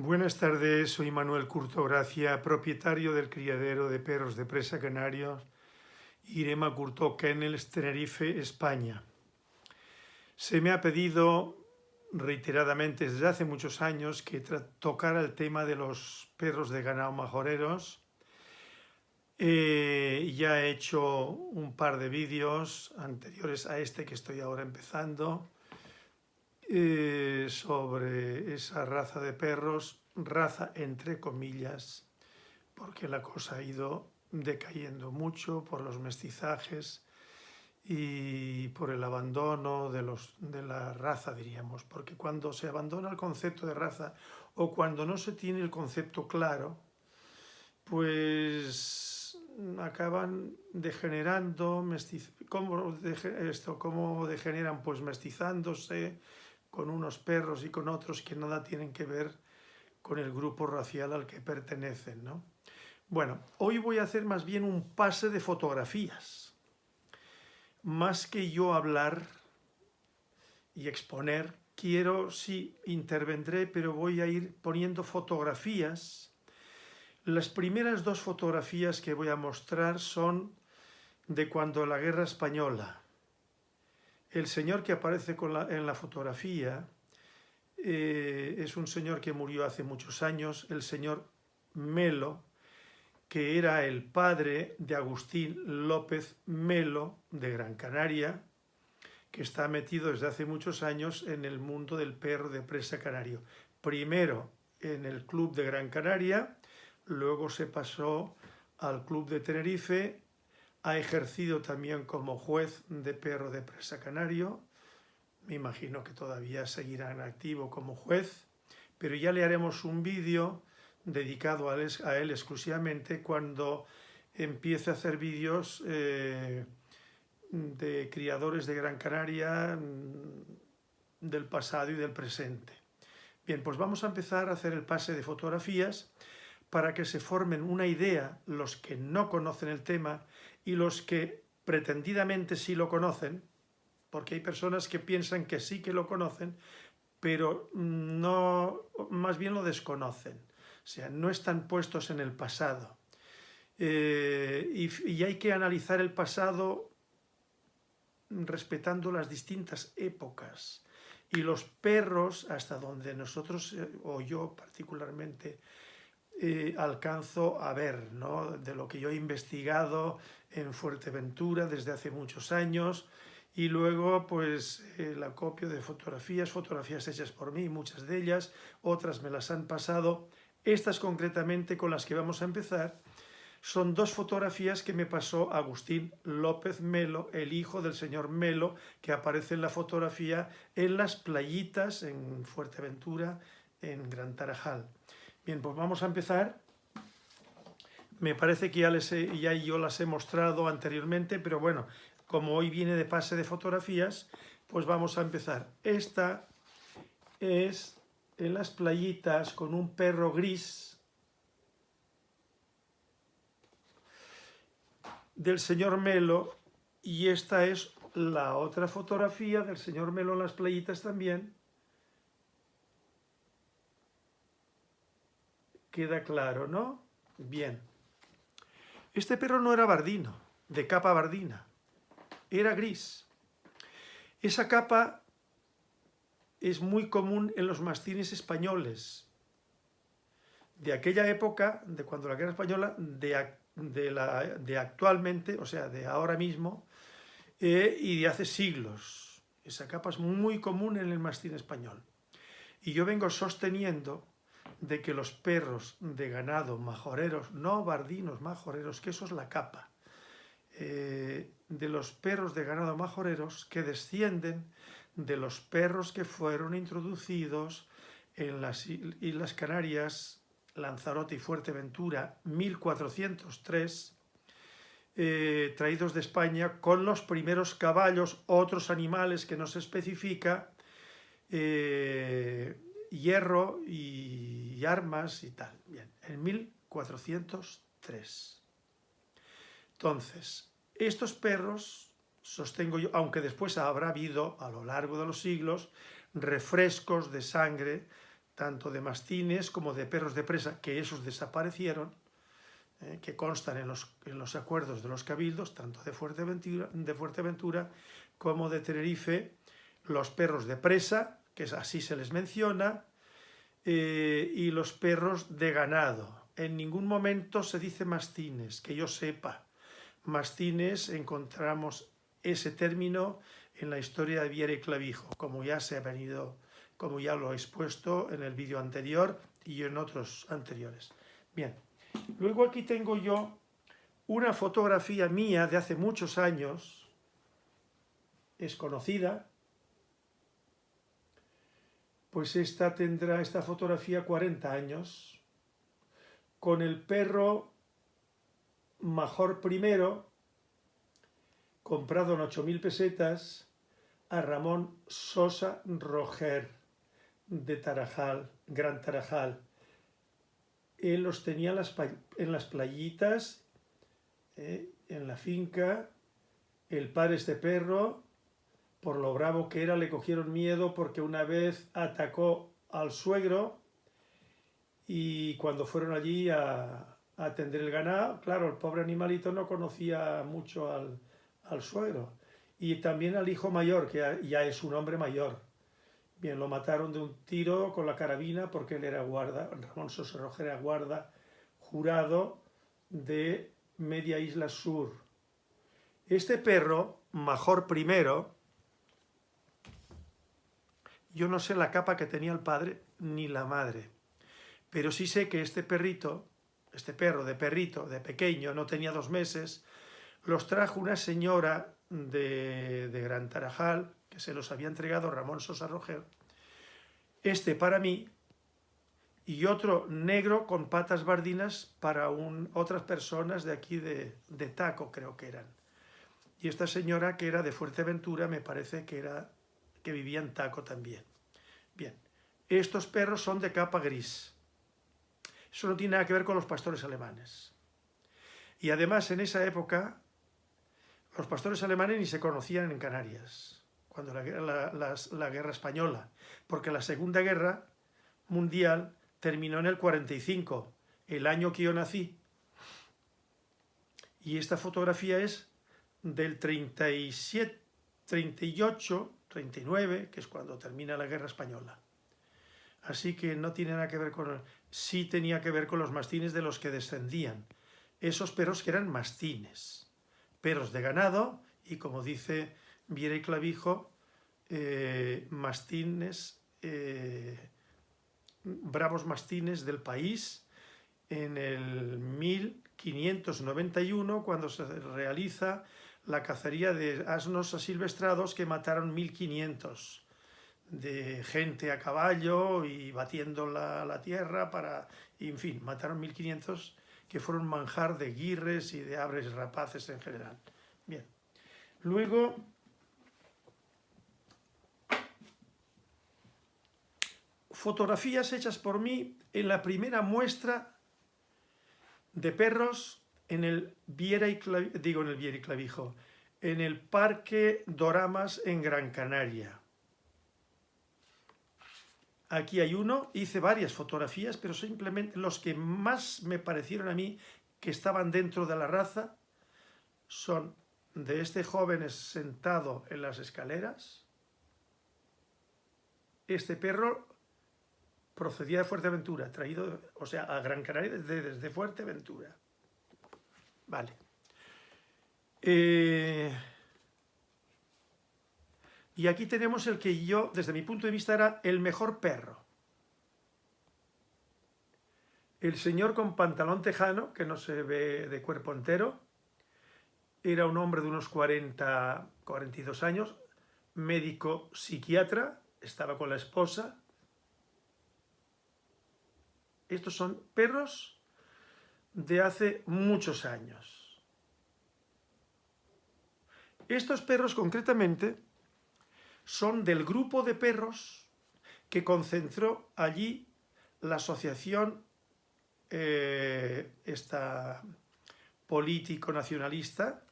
Buenas tardes, soy Manuel Curto Gracia, propietario del criadero de perros de presa canarios Irema Curto Kennels, Tenerife, España. Se me ha pedido reiteradamente desde hace muchos años que tocara el tema de los perros de ganado majoreros. Eh, ya he hecho un par de vídeos anteriores a este que estoy ahora empezando eh, sobre esa raza de perros, raza entre comillas, porque la cosa ha ido decayendo mucho por los mestizajes y por el abandono de, los, de la raza, diríamos, porque cuando se abandona el concepto de raza o cuando no se tiene el concepto claro, pues acaban degenerando, ¿cómo, esto, ¿cómo degeneran? Pues mestizándose, con unos perros y con otros que nada tienen que ver con el grupo racial al que pertenecen. ¿no? Bueno, hoy voy a hacer más bien un pase de fotografías. Más que yo hablar y exponer, quiero, sí, intervendré, pero voy a ir poniendo fotografías. Las primeras dos fotografías que voy a mostrar son de cuando la Guerra Española, el señor que aparece en la fotografía eh, es un señor que murió hace muchos años, el señor Melo, que era el padre de Agustín López Melo de Gran Canaria, que está metido desde hace muchos años en el mundo del perro de presa canario. Primero en el club de Gran Canaria, luego se pasó al club de Tenerife ha ejercido también como juez de perro de presa canario. Me imagino que todavía seguirá en activo como juez, pero ya le haremos un vídeo dedicado a él, exclusivamente cuando empiece a hacer vídeos eh, de criadores de Gran Canaria mm, del pasado y del presente. Bien, pues vamos a empezar a hacer el pase de fotografías para que se formen una idea los que no conocen el tema y los que pretendidamente sí lo conocen, porque hay personas que piensan que sí que lo conocen, pero no, más bien lo desconocen, o sea, no están puestos en el pasado. Eh, y, y, hay que analizar el pasado respetando las distintas épocas. Y los perros, hasta donde nosotros, eh, o yo particularmente, eh, alcanzo a ver, ¿no? de lo que yo he investigado en Fuerteventura desde hace muchos años y luego pues el acopio de fotografías, fotografías hechas por mí, muchas de ellas, otras me las han pasado. Estas concretamente con las que vamos a empezar son dos fotografías que me pasó Agustín López Melo, el hijo del señor Melo, que aparece en la fotografía en las playitas en Fuerteventura, en Gran Tarajal. Bien, pues vamos a empezar. Me parece que ya, les ya yo las he mostrado anteriormente, pero bueno, como hoy viene de pase de fotografías, pues vamos a empezar. Esta es en las playitas con un perro gris del señor Melo y esta es la otra fotografía del señor Melo en las playitas también Queda claro, ¿no? Bien. Este perro no era bardino, de capa bardina. Era gris. Esa capa es muy común en los mastines españoles. De aquella época, de cuando la guerra española, de, la, de actualmente, o sea, de ahora mismo, eh, y de hace siglos. Esa capa es muy común en el mastín español. Y yo vengo sosteniendo de que los perros de ganado majoreros, no bardinos, majoreros, que eso es la capa, eh, de los perros de ganado majoreros que descienden de los perros que fueron introducidos en las Islas Canarias, Lanzarote y Fuerteventura, 1403, eh, traídos de España con los primeros caballos, otros animales que no se especifica, eh, hierro y, armas y tal. Bien, en 1403. Entonces, estos perros, sostengo yo, aunque después habrá habido a lo largo de los siglos refrescos de sangre tanto de mastines como de perros de presa, que esos desaparecieron, eh, que constan en los, en los, acuerdos de los cabildos, tanto de Fuerteventura, de Fuerteventura como de Tenerife, los perros de presa, que así se les menciona, eh, y los perros de ganado. En ningún momento se dice mastines, que yo sepa. Mastines encontramos ese término en la historia de Viera y Clavijo, como ya se ha venido, como ya lo he expuesto en el vídeo anterior y en otros anteriores. Bien, luego aquí tengo yo una fotografía mía de hace muchos años, es conocida, pues esta tendrá esta fotografía 40 años, con el perro Major primero, comprado en 8.000 pesetas, a Ramón Sosa Roger, de Tarajal, Gran Tarajal. Él los tenía en las, playitas, eh, en la finca, el padre este perro, por lo bravo que era, le cogieron miedo porque una vez atacó al suegro y cuando fueron allí a, atender el ganado, claro, el pobre animalito no conocía mucho al, suegro y también al hijo mayor, que ya es un hombre mayor. Bien, lo mataron de un tiro con la carabina porque él era guarda, Ramón Roger era guarda jurado de Media Isla Sur. Este perro, Major primero, yo no sé la capa que tenía el padre ni la madre, pero sí sé que este perrito, este perro de perrito, de pequeño, no tenía dos meses, los trajo una señora de, Gran Tarajal, que se los había entregado Ramón Sosa Roger, este para mí y otro negro con patas bardinas para otras personas de aquí de, de Taco, creo que eran. Y esta señora que era de Fuerteventura, me parece que era que vivía en Taco también. Bien, estos perros son de capa gris. Eso no tiene nada que ver con los pastores alemanes. Y además en esa época los pastores alemanes ni se conocían en Canarias, cuando la, la guerra española, porque la Segunda Guerra Mundial terminó en el 45, el año que yo nací. Y esta fotografía es del 37, 38, 39, que es cuando termina la guerra española. Así que no tiene nada que ver con... Sí tenía que ver con los mastines de los que descendían. Esos perros que eran mastines perros de ganado y, como dice Viera y Clavijo, eh, mastines, eh, bravos mastines del país en el 1591, cuando se realiza la cacería de asnos asilvestrados que mataron 1500 de gente a caballo y batiendo la, tierra para, en fin, mataron 1500 que fueron manjar de guirres y de aves rapaces en general. Bien. Luego, fotografías hechas por mí en la primera muestra de perros en el Viera y digo en el Viera y Clavijo, en el Parque Doramas en Gran Canaria. Aquí hay uno, hice varias fotografías, pero simplemente los que más me parecieron a mí que estaban dentro de la raza son de este joven sentado en las escaleras. Este perro procedía de Fuerteventura, traído, o sea, a Gran Canaria desde, desde Fuerteventura. Vale. Eh, y aquí tenemos el que yo, desde mi punto de vista, era el mejor perro. El señor con pantalón tejano, que no se ve de cuerpo entero, era un hombre de unos 40, 42 años, médico psiquiatra, estaba con la esposa. Estos son perros de hace muchos años. Estos perros concretamente son del grupo de perros que concentró allí la asociación eh, esta político nacionalista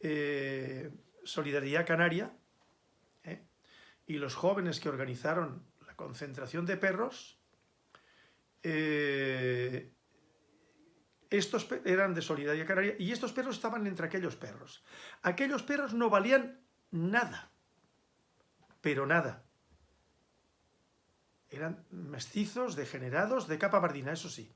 eh, Solidaridad Canaria eh, y los jóvenes que organizaron la concentración de perros estos eran de Solidaria Canaria y estos perros estaban entre aquellos perros. Aquellos perros no valían nada, pero nada. Eran mestizos, degenerados, de capa bardina, eso sí.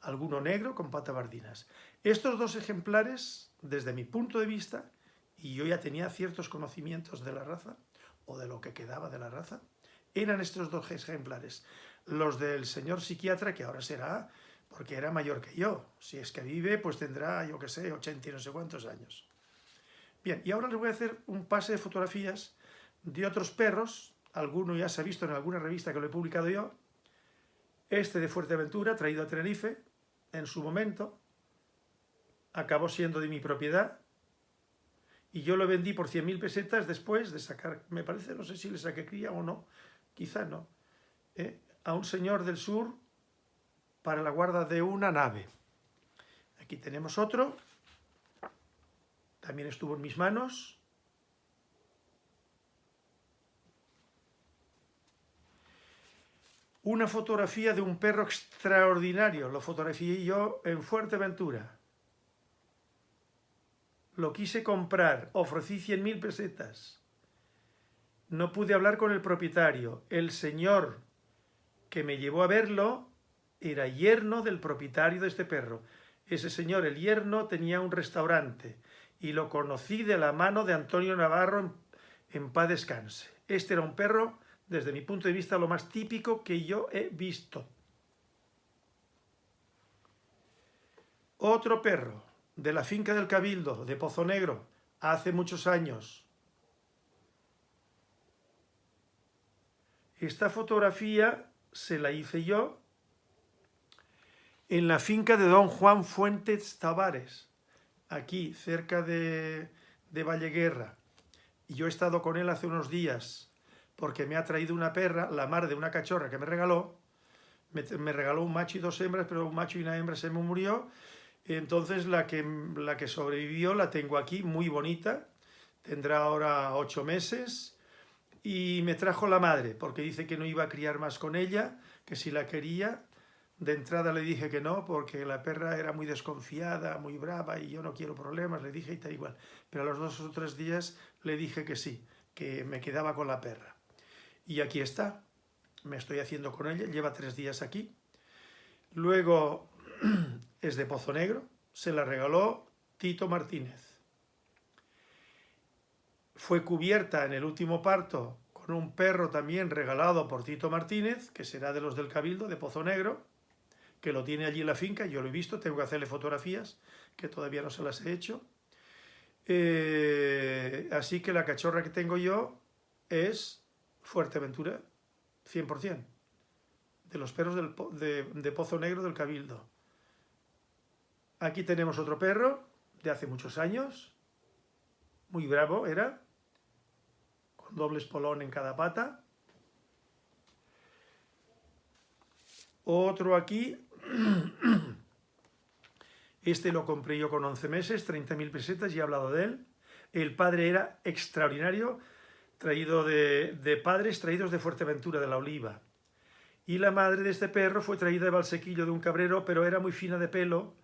Alguno negro con pata bardinas. Estos dos ejemplares, desde mi punto de vista, y yo ya tenía ciertos conocimientos de la raza, o de lo que quedaba de la raza, eran estos dos ejemplares. Los del señor psiquiatra, que ahora será, porque era mayor que yo. Si es que vive, pues tendrá, yo qué sé, 80 y no sé cuántos años. Bien, y ahora les voy a hacer un pase de fotografías de otros perros, alguno ya se ha visto en alguna revista que lo he publicado yo, este de Fuerteventura, traído a Tenerife, en su momento, acabó siendo de mi propiedad, y yo lo vendí por 100.000 pesetas después de sacar, me parece, no sé si le saqué cría o no, quizá no, ¿eh? a un señor del sur para la guarda de una nave. Aquí tenemos otro, también estuvo en mis manos. Una fotografía de un perro extraordinario, lo fotografié yo en Fuerteventura. Lo quise comprar, ofrecí 100.000 pesetas. No pude hablar con el propietario. El señor que me llevó a verlo era yerno del propietario de este perro. Ese señor, el yerno, tenía un restaurante y lo conocí de la mano de Antonio Navarro en, paz descanse. Este era un perro, desde mi punto de vista, lo más típico que yo he visto. Otro perro, de la finca del Cabildo, de Pozo Negro, hace muchos años. Esta fotografía se la hice yo en la finca de don Juan Fuentes Tavares, aquí, cerca de, de Valleguerra. Y yo he estado con él hace unos días, porque me ha traído una perra, la mar de una cachorra que me regaló. Me, regaló un macho y dos hembras, pero un macho y una hembra se me murió. Entonces la que, la que sobrevivió la tengo aquí, muy bonita. Tendrá ahora ocho meses. Y me trajo la madre, porque dice que no iba a criar más con ella, que si la quería, de entrada le dije que no, porque la perra era muy desconfiada, muy brava y yo no quiero problemas, le dije y tal igual. Pero a los dos o tres días le dije que sí, que me quedaba con la perra. Y aquí está, me estoy haciendo con ella, lleva tres días aquí. Luego es de Pozo Negro, se la regaló Tito Martínez. Fue cubierta en el último parto con un perro también regalado por Tito Martínez, que será de los del Cabildo, de Pozo Negro, que lo tiene allí en la finca, yo lo he visto, tengo que hacerle fotografías, que todavía no se las he hecho. Eh, así que la cachorra que tengo yo es Fuerteventura, 100%, de los perros de, de Pozo Negro del Cabildo. Aquí tenemos otro perro de hace muchos años, muy bravo era, con doble espolón en cada pata. Otro aquí, Este lo compré yo con 11 meses, 30.000 pesetas, y he hablado de él. El padre era extraordinario, traído de, padres traídos de Fuerteventura, de la Oliva. Y la madre de este perro fue traída de Valsequillo, de un cabrero, pero era muy fina de pelo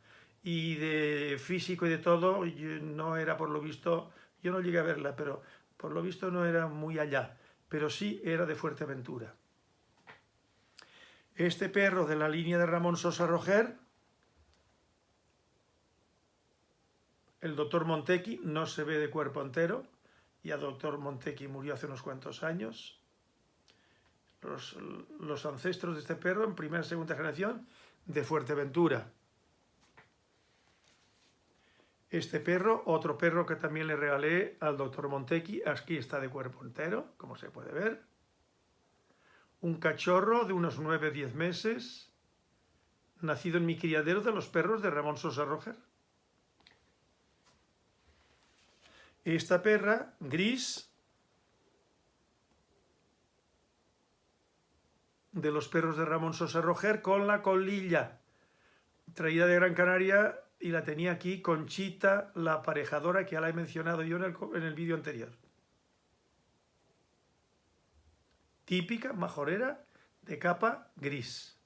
y de físico y de todo. no era por lo visto, yo no llegué a verla, pero por lo visto no era muy allá, pero sí era de Fuerteventura. Este perro de la línea de Ramón Sosa Roger, el doctor Montequi no se ve de cuerpo entero, y el doctor Montequi murió hace unos cuantos años. Los, los ancestros de este perro, en primera y segunda generación, de Fuerteventura. Este perro, otro perro que también le regalé al doctor Montequi, aquí está de cuerpo entero, como se puede ver un cachorro de unos 9-10 meses, nacido en mi criadero de los perros de Ramón Sosa Roger. Esta perra, gris, de los perros de Ramón Sosa Roger, con la colilla, traída de Gran Canaria y la tenía aquí Conchita, la aparejadora que ya la he mencionado yo en el, en el vídeo anterior. Típica majorera de capa gris.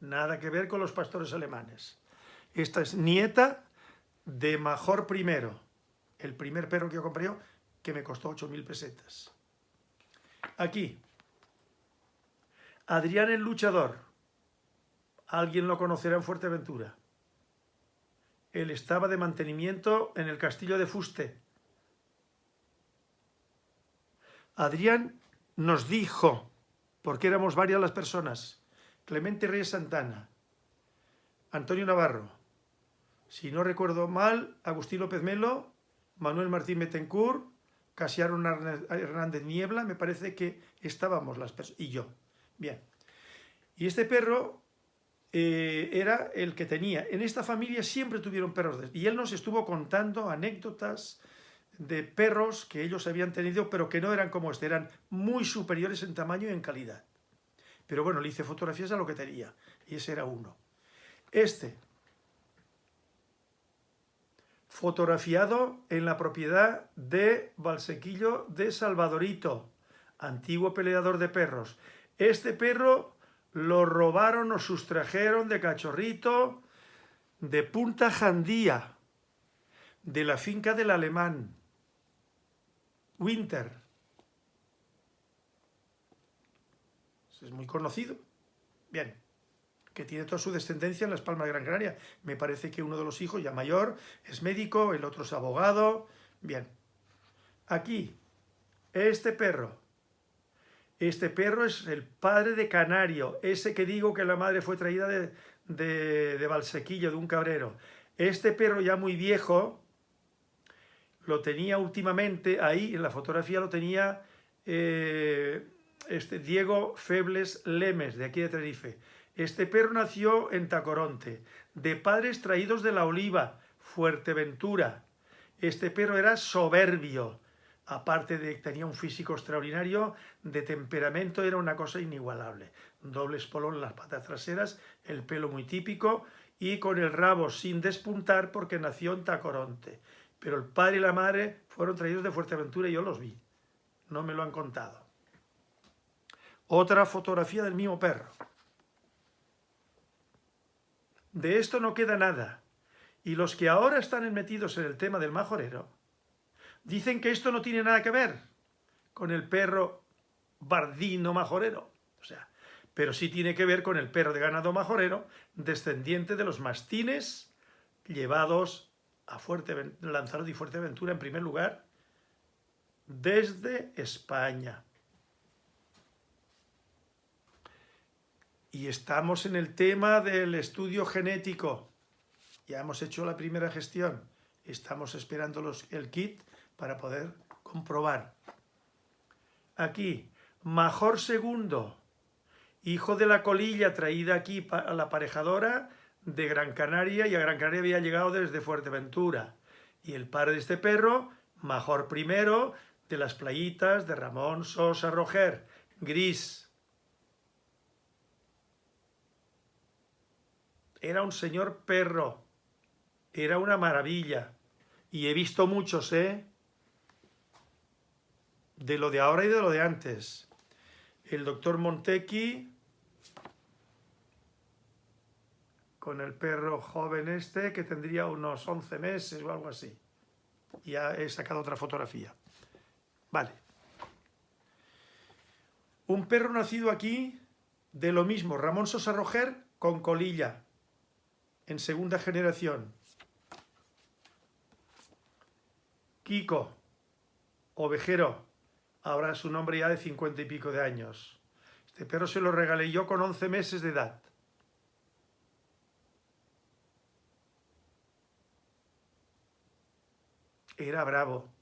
Nada que ver con los pastores alemanes. Esta es nieta de Major I, el primer perro que yo compré yo, que me costó 8.000 pesetas. Aquí, Adrián el Luchador. Alguien lo conocerá en Fuerteventura. Él estaba de mantenimiento en el castillo de Fuste. Adrián nos dijo, porque éramos varias las personas, Clemente Reyes Santana, Antonio Navarro, si no recuerdo mal, Agustín López Melo, Manuel Martín Betancourt, Casiaro Hernández Niebla, me parece que estábamos las personas, y yo. Bien. Y este perro eh, era el que tenía. En esta familia siempre tuvieron perros. y él nos estuvo contando anécdotas de perros que ellos habían tenido, pero que no eran como este, eran muy superiores en tamaño y en calidad. Pero bueno, le hice fotografías a lo que tenía, y ese era uno. Este, fotografiado en la propiedad de Valsequillo de Salvadorito, antiguo peleador de perros. Este perro lo robaron o sustrajeron de cachorrito de Punta Jandía, de la finca del alemán, Winter. Es muy conocido. Bien, que tiene toda su descendencia en Las Palmas de Gran Canaria. Me parece que uno de los hijos, ya mayor, es médico, el otro es abogado. Bien, aquí, este perro. Este perro es el padre de Canario, ese que digo que la madre fue traída de, de, Valsequillo, de un cabrero. Este perro ya muy viejo, lo tenía últimamente, ahí en la fotografía lo tenía eh, este Diego Febles Lemes, de aquí de Tenerife. Este perro nació en Tacoronte, de padres traídos de la Oliva, Fuerteventura. Este perro era soberbio, aparte de que tenía un físico extraordinario, de temperamento era una cosa inigualable. Doble espolón en las patas traseras, el pelo muy típico y con el rabo sin despuntar porque nació en Tacoronte. Pero el padre y la madre fueron traídos de Fuerteventura y yo los vi. No me lo han contado. Otra fotografía del mismo perro. De esto no queda nada. Y los que ahora están metidos en el tema del majorero, dicen que esto no tiene nada que ver con el perro bardino majorero. O sea, pero sí tiene que ver con el perro de ganado majorero, descendiente de los mastines llevados a Fuerte, Lanzarote y Fuerteventura en primer lugar, desde España. Y estamos en el tema del estudio genético. Ya hemos hecho la primera gestión. Estamos esperando los, el kit para poder comprobar. Aquí, Major Segundo, hijo de la colilla traída aquí a la aparejadora de Gran Canaria y a Gran Canaria había llegado desde Fuerteventura. Y el padre de este perro, Major Primero, de las playitas de Ramón Sosa Roger, gris. Era un señor perro. Era una maravilla. Y he visto muchos, ¿eh? De lo de ahora y de lo de antes. El doctor Montequi, con el perro joven este, que tendría unos 11 meses o algo así. Ya he sacado otra fotografía. Vale. Un perro nacido aquí, de lo mismo, Ramón Sosa Roger, con colilla en segunda generación. Kiko, ovejero, ahora su nombre ya de cincuenta y pico de años. Este perro se lo regalé yo con 11 meses de edad. Era bravo.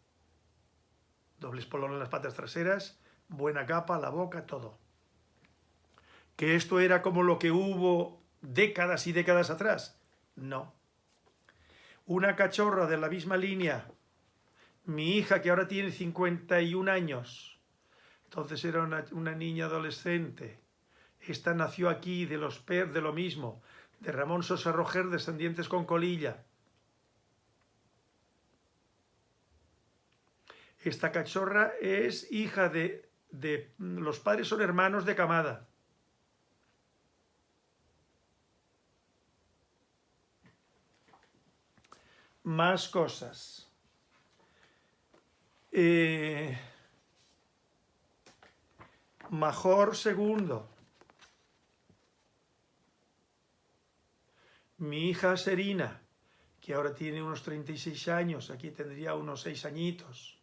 Doble espolón en las patas traseras, buena capa, la boca, todo. Que esto era como lo que hubo décadas y décadas atrás. No. Una cachorra de la misma línea, mi hija que ahora tiene 51 años, entonces era una, niña adolescente, esta nació aquí de los per de lo mismo, de Ramón Sosa Roger, descendientes con colilla. Esta cachorra es hija de, de... Los padres son hermanos de camada. Más cosas. Eh, Major Mi hija Serina, que ahora tiene unos 36 años, aquí tendría unos 6 añitos.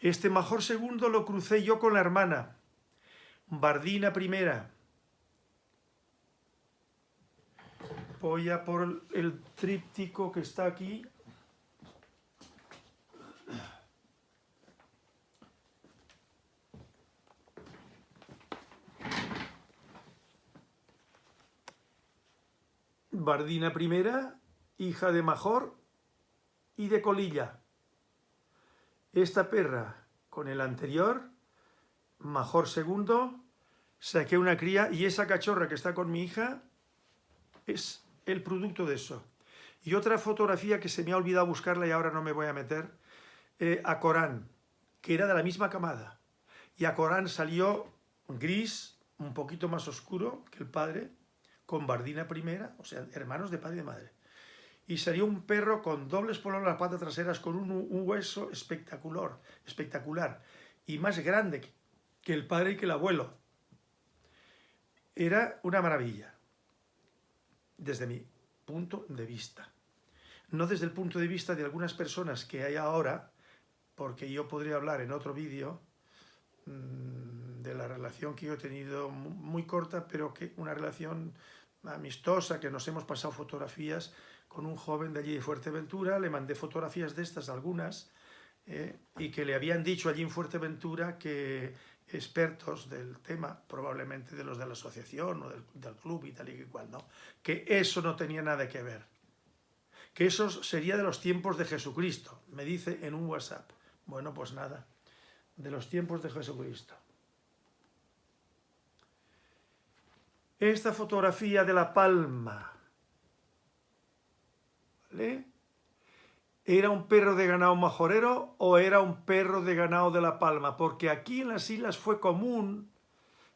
Este Major segundo lo crucé yo con la hermana, Bardina primera. Voy a por el tríptico que está aquí. Bardina primera, hija de Major y de Colilla. Esta perra con el anterior, Major segundo, saqué una cría y esa cachorra que está con mi hija es el producto de eso. Y otra fotografía que se me ha olvidado buscarla y ahora no me voy a meter, eh, a Corán, que era de la misma camada. Y a Corán salió gris, un poquito más oscuro que el padre, con Bardina primera, o sea, hermanos de padre y de madre. Y salió un perro con dobles polos en las patas traseras, con un, hueso espectacular, espectacular, y más grande que el padre y que el abuelo. Era una maravilla desde mi punto de vista. No desde el punto de vista de algunas personas que hay ahora, porque yo podría hablar en otro vídeo mm, de la relación que yo he tenido muy corta, pero que una relación amistosa, que nos hemos pasado fotografías con un joven de allí de Fuerteventura, le mandé fotografías de estas, algunas, eh, y que le habían dicho allí en Fuerteventura que expertos del tema, probablemente de los de la asociación o del, club y tal y cual, ¿no? Que eso no tenía nada que ver. Que eso sería de los tiempos de Jesucristo, me dice en un WhatsApp. Bueno, pues nada, de los tiempos de Jesucristo. Esta fotografía de la palma, ¿vale? ¿Era un perro de ganado majorero o era un perro de ganado de La Palma? Porque aquí en las islas fue común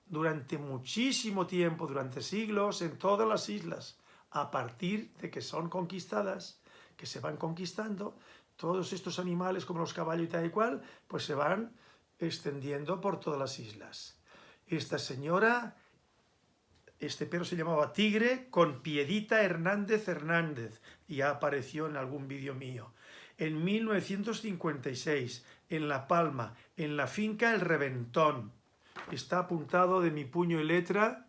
durante muchísimo tiempo, durante siglos, en todas las islas, a partir de que son conquistadas, que se van conquistando, todos estos animales como los caballos y tal y cual, pues se van extendiendo por todas las islas. Esta señora, este perro se llamaba Tigre con Piedita Hernández Hernández, y ya apareció en algún vídeo mío en 1956, en La Palma, en la finca El Reventón. Está apuntado de mi puño y letra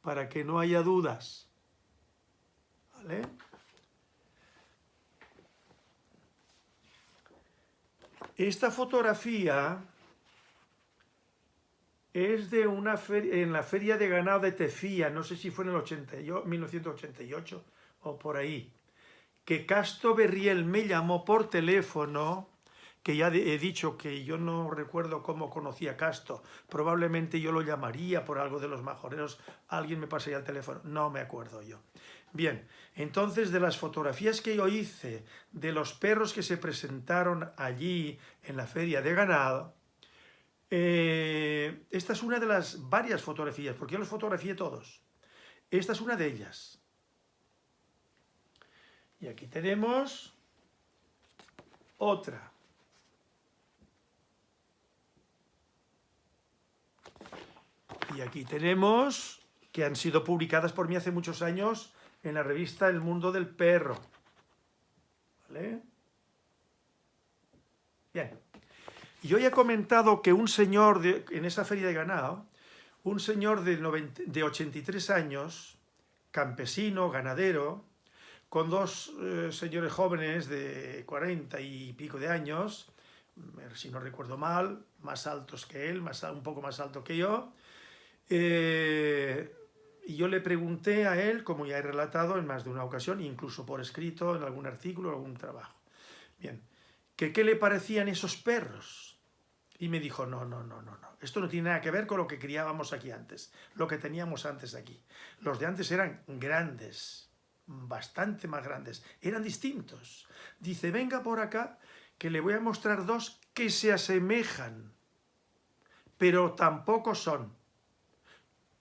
para que no haya dudas. ¿Vale? Esta fotografía es de una feria, en la feria de ganado de Tefía, no sé si fue en el 1988 o por ahí que Casto Berriel me llamó por teléfono, que ya he dicho que yo no recuerdo cómo conocía a Casto, probablemente yo lo llamaría por algo de los majoreros, alguien me pasaría el teléfono, no me acuerdo yo. Bien, entonces de las fotografías que yo hice de los perros que se presentaron allí en la feria de ganado, eh, esta es una de las varias fotografías, porque yo los fotografié todos. Esta es una de ellas. Y aquí tenemos otra. Y aquí tenemos que han sido publicadas por mí hace muchos años en la revista El Mundo del Perro. ¿Vale? Bien. Yo ya he comentado que un señor en esa feria de ganado, un señor de, de 83 años, campesino, ganadero, con dos eh, señores jóvenes de 40 y pico de años, mm, si no recuerdo mal, más altos que él, más, un poco más alto que yo, eh, y yo le pregunté a él, como ya he relatado en más de una ocasión, incluso por escrito, en algún artículo, algún trabajo, bien, que qué le parecían esos perros. Y me dijo, no, no, no, no, no, esto no tiene nada que ver con lo que criábamos aquí antes, lo que teníamos antes aquí. Los de antes eran grandes, bastante más grandes, eran distintos. Dice, venga por acá, que le voy a mostrar dos que se asemejan, pero tampoco son,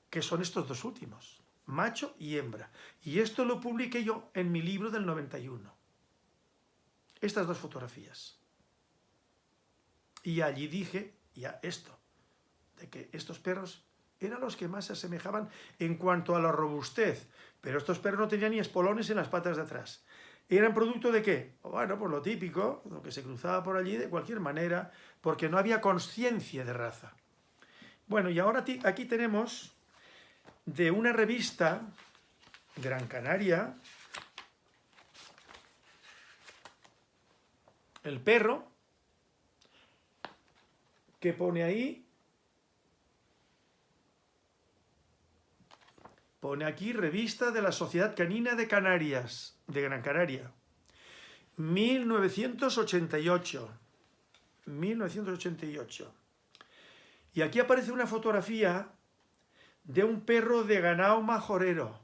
que son estos dos últimos, macho y hembra. Y esto lo publiqué yo en mi libro del 91. Estas dos fotografías. Y allí dije ya esto, de que estos perros eran los que más se asemejaban en cuanto a la robustez, pero estos perros no tenían ni espolones en las patas de atrás. ¿Eran producto de qué? Bueno, pues lo típico, lo que se cruzaba por allí de cualquier manera, porque no había conciencia de raza. Bueno, y ahora aquí tenemos de una revista, Gran Canaria, el perro, pone ahí, pone aquí revista de la Sociedad Canina de Canarias, de Gran Canaria, 1988, 1988. Y aquí aparece una fotografía de un perro de ganado majorero.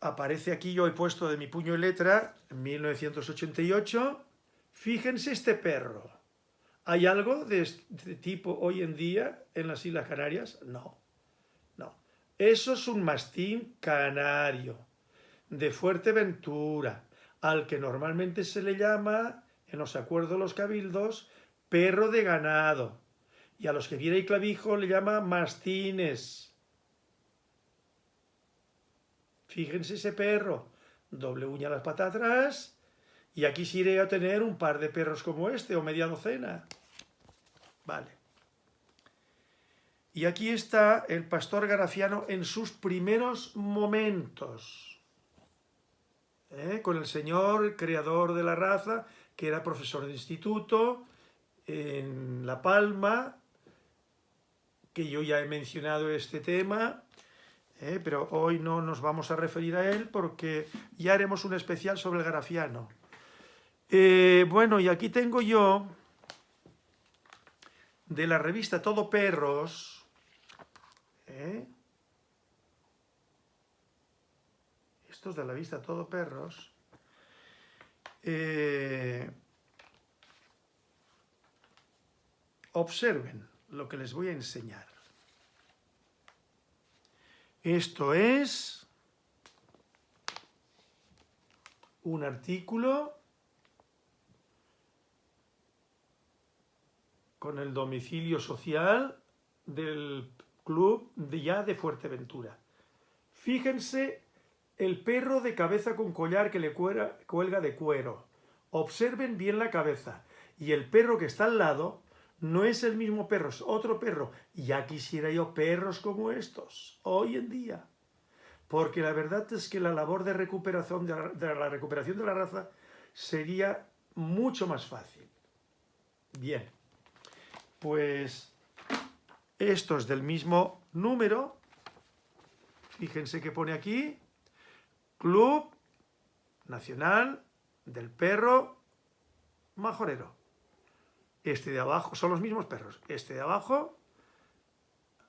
Aparece aquí, yo he puesto de mi puño y letra, 1988. Fíjense este perro. ¿Hay algo de este tipo hoy en día en las Islas Canarias? No, no. Eso es un mastín canario, de Fuerteventura, al que normalmente se le llama, en los acuerdos de los cabildos, perro de ganado y a los que viene el clavijo le llama mastines. Fíjense ese perro, doble uña las patas atrás, y aquí sí iré a tener un par de perros como este, o media docena. Vale. Y aquí está el pastor garafiano en sus primeros momentos, ¿eh? con el señor creador de la raza, que era profesor de instituto, en La Palma, que yo ya he mencionado este tema, eh, pero hoy no nos vamos a referir a él porque ya haremos un especial sobre el grafiano. Eh, bueno, y aquí tengo yo de la revista Todo Perros, eh, estos de la revista Todo Perros, observen lo que les voy a enseñar. Esto es un artículo con el domicilio social del club de ya de Fuerteventura. Fíjense el perro de cabeza con collar que le cuelga de cuero. Observen bien la cabeza. Y el perro que está al lado no es el mismo perro, es otro perro. Ya quisiera yo perros como estos, hoy en día. Porque la verdad es que la labor de recuperación de la, recuperación de la raza sería mucho más fácil. Bien, pues esto es del mismo número. Fíjense que pone aquí, Club Nacional del Perro Majorero. Este de abajo, son los mismos perros. Este de abajo,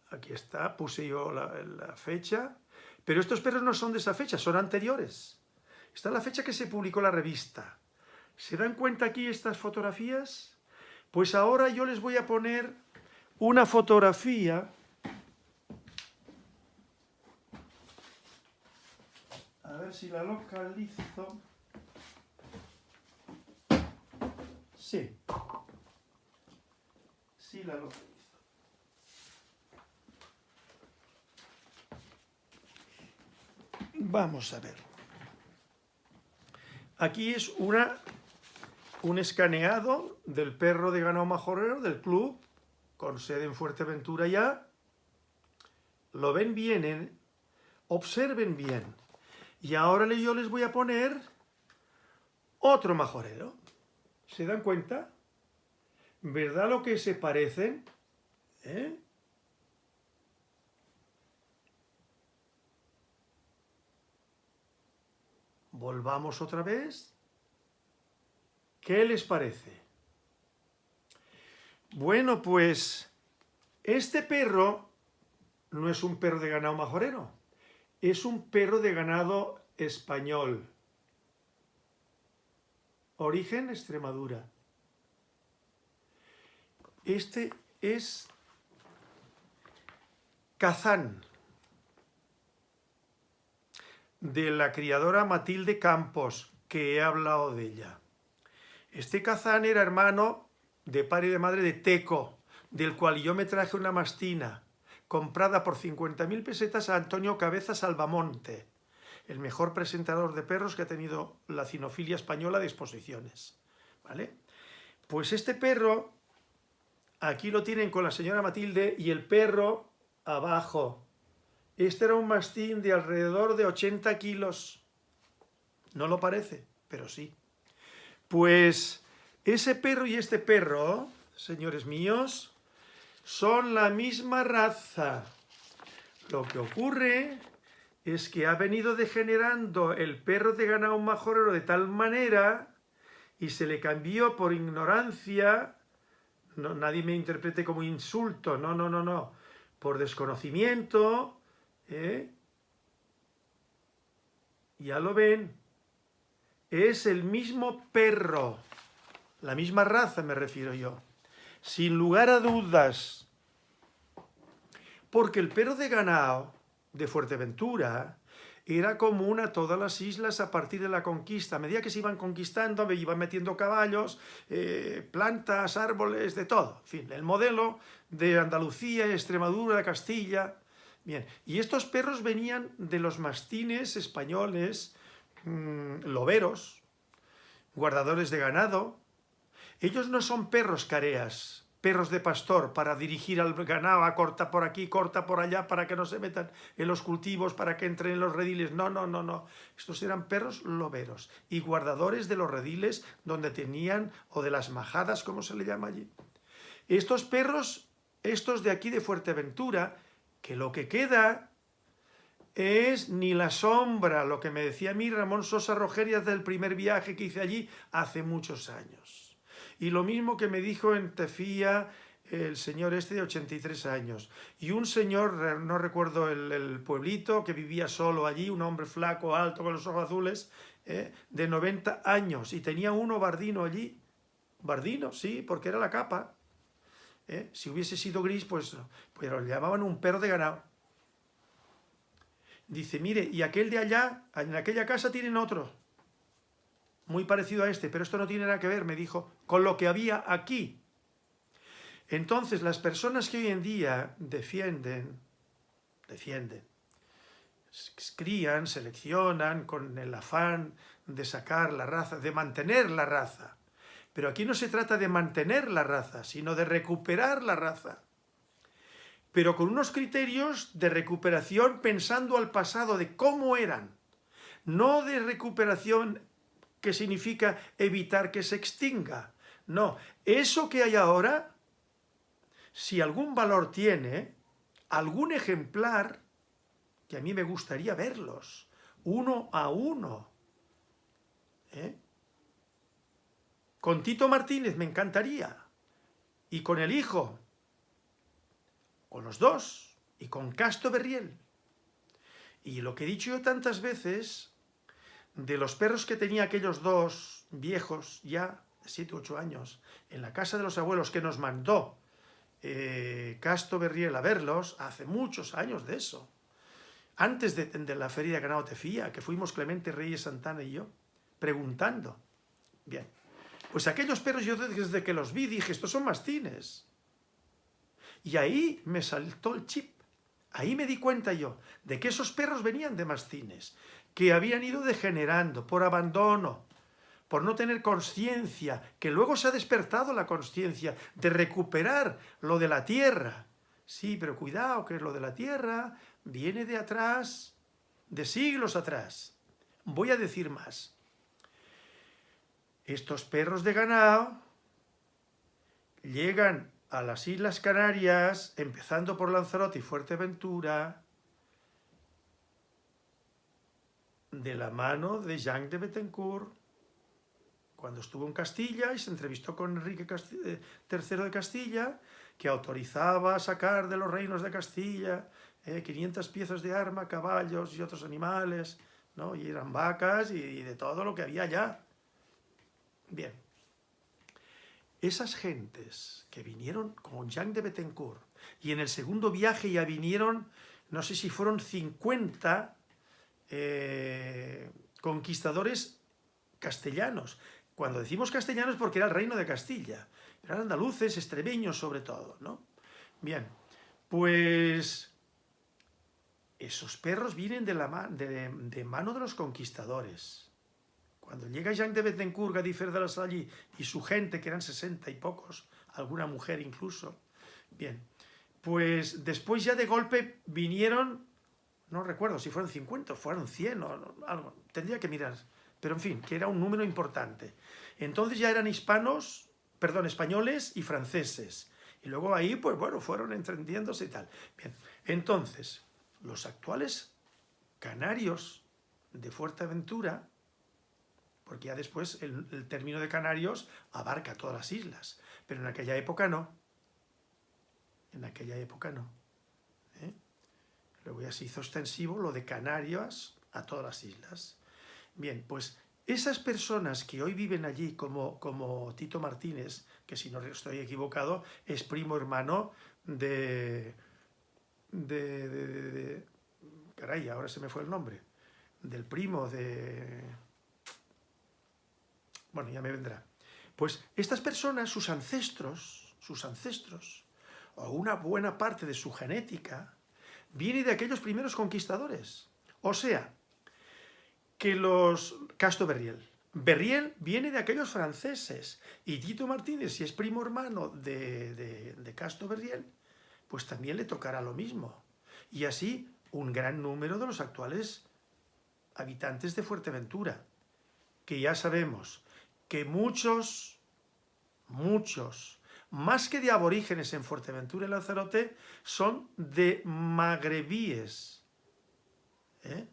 aquí está, puse yo la, fecha, pero estos perros no son de esa fecha, son anteriores. Está la fecha que se publicó la revista. ¿Se dan cuenta aquí estas fotografías? Pues ahora yo les voy a poner una fotografía a ver si la localizo. Sí la Vamos a ver. Aquí es una, un escaneado del perro de ganado majorero del club, con sede en Fuerteventura ya. Lo ven bien, ¿eh? observen bien. Y ahora yo les voy a poner otro majorero. ¿Se dan cuenta? ¿Verdad lo que se parecen? ¿Eh? Volvamos otra vez. ¿Qué les parece? Bueno, pues este perro no es un perro de ganado majorero, es un perro de ganado español. origen Extremadura. Este es Kazán, de la criadora Matilde Campos, que he hablado de ella. Este Kazán era hermano de padre y de madre de Teco, del cual yo me traje una mastina, comprada por 50.000 pesetas a Antonio Cabeza Salvamonte, el mejor presentador de perros que ha tenido la cinofilia española de exposiciones. ¿Vale? Pues este perro, aquí lo tienen con la señora Matilde, y el perro abajo. Este era un mastín de alrededor de 80 kilos. No lo parece, pero sí. Pues ese perro y este perro, señores míos, son la misma raza. Lo que ocurre es que ha venido degenerando el perro de ganado majorero de tal manera y se le cambió por ignorancia, no, nadie me interprete como insulto, no, no, no, no, por desconocimiento, ¿eh? ya lo ven, es el mismo perro, la misma raza me refiero yo, sin lugar a dudas, porque el perro de ganado de Fuerteventura era común a todas las islas a partir de la conquista. A medida que se iban conquistando, me iban metiendo caballos, eh, plantas, árboles, de todo. En fin, el modelo de Andalucía, Extremadura, Castilla. Bien, y estos perros venían de los mastines españoles, mm, loberos, guardadores de ganado. Ellos no son perros careas, perros de pastor para dirigir al ganado, corta por aquí, corta por allá, para que no se metan en los cultivos, para que entren en los rediles. No, no, no, no. Estos eran perros loberos y guardadores de los rediles donde tenían, o de las majadas, como se le llama allí. Estos perros, estos de aquí de Fuerteventura, que lo que queda es ni la sombra, lo que me decía a mí Ramón Sosa Rogerias del primer viaje que hice allí hace muchos años y lo mismo que me dijo en Tefía el señor este de 83 años. Y un señor, no recuerdo el, pueblito, que vivía solo allí, un hombre flaco, alto, con los ojos azules, eh, de 90 años. Y tenía uno bardino allí. Bardino, sí, porque era la capa. Eh, si hubiese sido gris, pues, pues lo llamaban un perro de ganado. Dice, mire, y aquel de allá, en aquella casa tienen otro muy parecido a este, pero esto no tiene nada que ver, me dijo, con lo que había aquí. Entonces, las personas que hoy en día defienden, defienden, crían, seleccionan con el afán de sacar la raza, de mantener la raza. Pero aquí no se trata de mantener la raza, sino de recuperar la raza. Pero con unos criterios de recuperación pensando al pasado, de cómo eran. No de recuperación que significa evitar que se extinga. No, eso que hay ahora, si algún valor tiene, algún ejemplar, que a mí me gustaría verlos, uno a uno. ¿eh? Con Tito Martínez me encantaría, y con el hijo, con los dos, y con Casto Berriel. Y lo que he dicho yo tantas veces, de los perros que tenía aquellos dos viejos ya, de 7 u 8 años, en la casa de los abuelos que nos mandó eh, Casto Berriel a verlos, hace muchos años de eso, antes de, la feria de ganado Tefía, que fuimos Clemente Reyes Santana y yo, preguntando. Bien, pues aquellos perros yo desde que los vi dije, estos son mastines. Y ahí me saltó el chip. Ahí me di cuenta yo de que esos perros venían de mastines que habían ido degenerando por abandono, por no tener conciencia, que luego se ha despertado la conciencia de recuperar lo de la tierra. Sí, pero cuidado, que lo de la tierra viene de atrás, de siglos atrás. Voy a decir más. Estos perros de ganado llegan a las Islas Canarias, empezando por Lanzarote y Fuerteventura, de la mano de Jean de Bettencourt, cuando estuvo en Castilla y se entrevistó con Enrique III eh, de Castilla, que autorizaba a sacar de los reinos de Castilla 500 eh, piezas de arma, caballos y otros animales, ¿no? y eran vacas y, de todo lo que había allá. Bien. Esas gentes que vinieron con Jean de Bettencourt y en el segundo viaje ya vinieron, no sé si fueron 50 eh, conquistadores castellanos. Cuando decimos castellanos porque era el reino de Castilla, eran andaluces, extremeños sobre todo, ¿no? Bien, pues esos perros vienen de, la de, de mano de los conquistadores. Cuando llega Jean de Bettencourt, Gadifer de la Salle y su gente, que eran sesenta y pocos, alguna mujer incluso, bien, pues después ya de golpe vinieron, no recuerdo si fueron 50 o fueron 100 o algo, tendría que mirar, pero en fin, que era un número importante. Entonces ya eran hispanos, perdón, españoles y franceses. Y luego ahí, pues bueno, fueron entendiéndose y tal. Bien, entonces, los actuales canarios de Fuerteventura porque ya después el, término de Canarios abarca todas las islas, pero en aquella época no. En aquella época no. ¿eh? Luego ya se hizo extensivo lo de Canarias a todas las islas. Bien, pues esas personas que hoy viven allí, como, como Tito Martínez, que si no estoy equivocado, es primo hermano de, de, de caray, ahora se me fue el nombre, del primo de bueno, ya me vendrá. Pues estas personas, sus ancestros, sus ancestros, o una buena parte de su genética, viene de aquellos primeros conquistadores. O sea, que los... Casto Berriel. Berriel viene de aquellos franceses. Y Tito Martínez, si es primo hermano de, de, de Casto Berriel, pues también le tocará lo mismo. Y así un gran número de los actuales habitantes de Fuerteventura, que ya sabemos que muchos, muchos, más que de aborígenes en Fuerteventura y Lanzarote, son de magrebíes, ¿eh?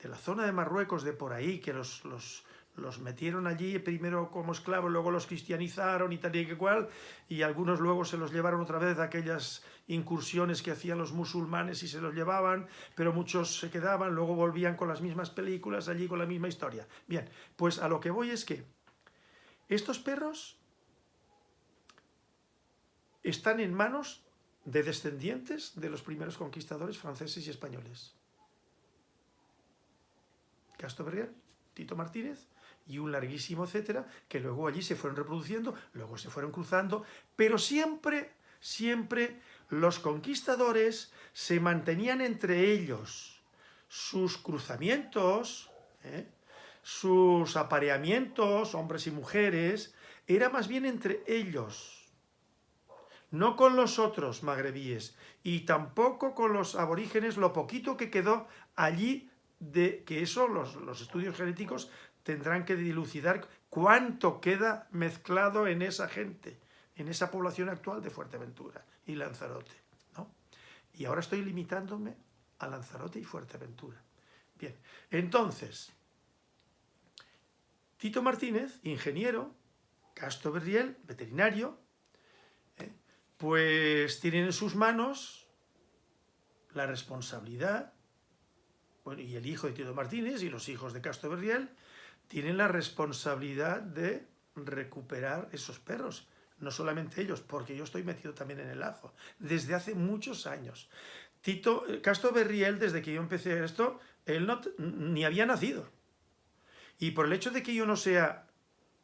de la zona de Marruecos, de por ahí, que los, los, los, metieron allí primero como esclavos, luego los cristianizaron y tal y que cual, y algunos luego se los llevaron otra vez de aquellas incursiones que hacían los musulmanes y se los llevaban, pero muchos se quedaban, luego volvían con las mismas películas allí, con la misma historia. Bien, pues a lo que voy es que estos perros están en manos de descendientes de los primeros conquistadores franceses y españoles. Castro Berriel, Tito Martínez y un larguísimo etcétera, que luego allí se fueron reproduciendo, luego se fueron cruzando, pero siempre, siempre los conquistadores se mantenían entre ellos sus cruzamientos, ¿eh? Sus apareamientos, hombres y mujeres, era más bien entre ellos, no con los otros magrebíes, y tampoco con los aborígenes, lo poquito que quedó allí, de que eso los, los estudios genéticos tendrán que dilucidar cuánto queda mezclado en esa gente, en esa población actual de Fuerteventura y Lanzarote. ¿no? Y ahora estoy limitándome a Lanzarote y Fuerteventura. Bien, entonces, Tito Martínez, ingeniero, Castro Berriel, veterinario, ¿eh? pues tienen en sus manos la responsabilidad, y el hijo de Tito Martínez y los hijos de Castro Berriel tienen la responsabilidad de recuperar esos perros. No solamente ellos, porque yo estoy metido también en el ajo, desde hace muchos años. Tito, eh, Castro Berriel, desde que yo empecé esto, él no, ni había nacido. Y por el hecho de que yo no sea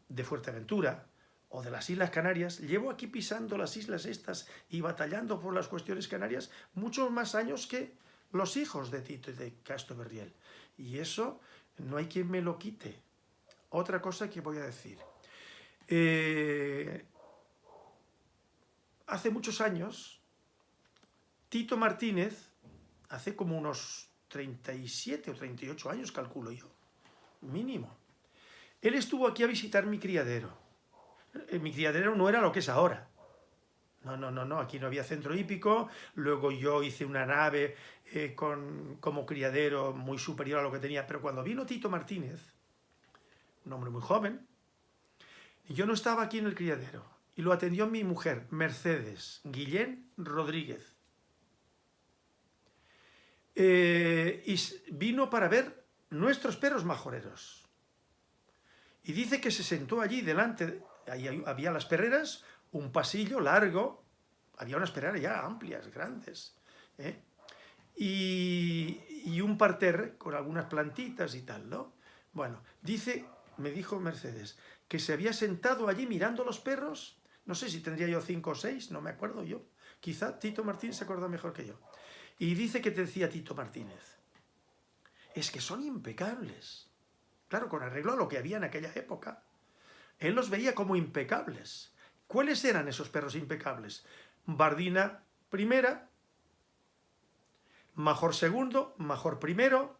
de Fuerteventura o de las Islas Canarias, llevo aquí pisando las islas estas y batallando por las cuestiones canarias muchos más años que los hijos de Tito y de Castro Berriel. Y eso no hay quien me lo quite. Otra cosa que voy a decir. Eh, hace muchos años, Tito Martínez, hace como unos 37 o 38 años, calculo yo, mínimo. Él estuvo aquí a visitar mi criadero. Eh, mi criadero no era lo que es ahora. No, no, no, no, aquí no había centro hípico, luego yo hice una nave eh, con, como criadero muy superior a lo que tenía, pero cuando vino Tito Martínez, un hombre muy joven, yo no estaba aquí en el criadero, y lo atendió mi mujer, Mercedes Guillén Rodríguez. Eh, y vino para ver nuestros perros majoreros. Y dice que se sentó allí delante, ahí había las perreras, un pasillo largo, había unas perreras ya amplias, grandes, ¿eh? y, y, un parterre con algunas plantitas y tal, ¿no? Bueno, dice, me dijo Mercedes, que se había sentado allí mirando los perros, no sé si tendría yo cinco o seis, no me acuerdo yo, quizá Tito Martínez se acuerda mejor que yo. Y dice que te decía Tito Martínez, es que son impecables. Claro, con arreglo a lo que había en aquella época. Él los veía como impecables. ¿Cuáles eran esos perros impecables? Bardina primera, Major segundo, Major primero,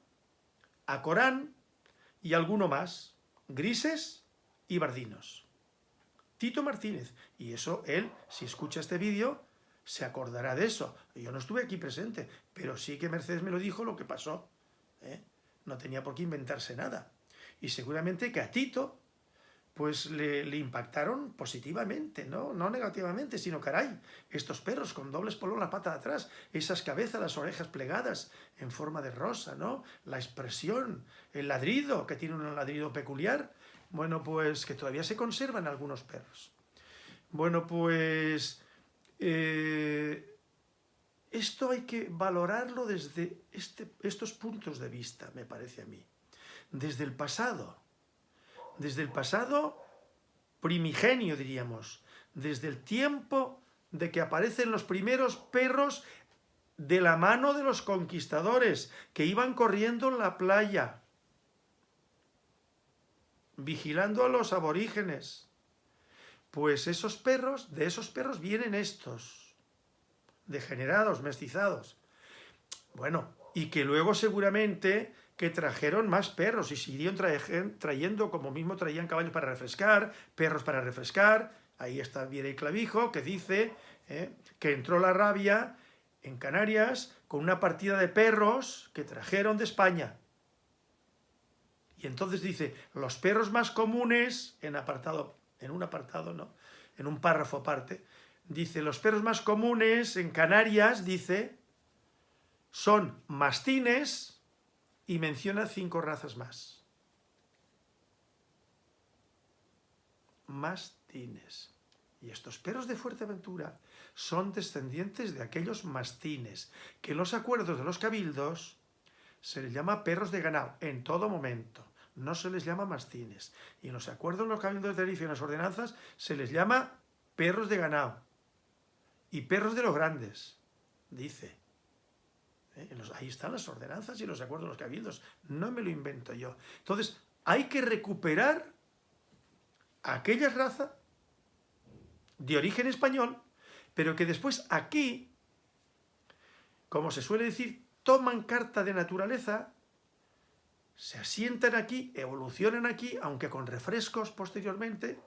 Acorán y alguno más, grises y bardinos. Tito Martínez. Y eso él, si escucha este vídeo, se acordará de eso. Yo no estuve aquí presente, pero sí que Mercedes me lo dijo lo que pasó. ¿Eh? No tenía por qué inventarse nada. Y seguramente que a Tito pues le, impactaron positivamente, ¿no? no negativamente, sino caray, estos perros con dobles polos la pata de atrás, esas cabezas, las orejas plegadas en forma de rosa, ¿no? la expresión, el ladrido, que tiene un ladrido peculiar, bueno, pues que todavía se conservan algunos perros. Bueno, pues eh, esto hay que valorarlo desde este, estos puntos de vista, me parece a mí. Desde el pasado, desde el pasado primigenio, diríamos, desde el tiempo de que aparecen los primeros perros de la mano de los conquistadores que iban corriendo en la playa, vigilando a los aborígenes. Pues esos perros, de esos perros vienen estos, degenerados, mestizados. Bueno, y que luego seguramente que trajeron más perros y siguieron trayendo, como mismo traían caballos para refrescar, perros para refrescar. Ahí está bien el clavijo que dice eh, que entró la rabia en Canarias con una partida de perros que trajeron de España. Y entonces dice, los perros más comunes, en apartado, en un apartado, ¿no? En un párrafo aparte, dice, los perros más comunes en Canarias, dice, son mastines, y menciona cinco razas más. Mastines. Y estos perros de Fuerteventura son descendientes de aquellos mastines, que en los acuerdos de los cabildos se les llama perros de ganado, en todo momento. No se les llama mastines. Y en los acuerdos de los cabildos de Tenerife y en las ordenanzas se les llama perros de ganado. Y perros de los grandes, dice. ¿eh? ahí están las ordenanzas y los acuerdos de los cabildos. No me lo invento yo. Entonces, hay que recuperar aquella raza de origen español, pero que después aquí, como se suele decir, toman carta de naturaleza, se asientan aquí, evolucionan aquí, aunque con refrescos posteriormente,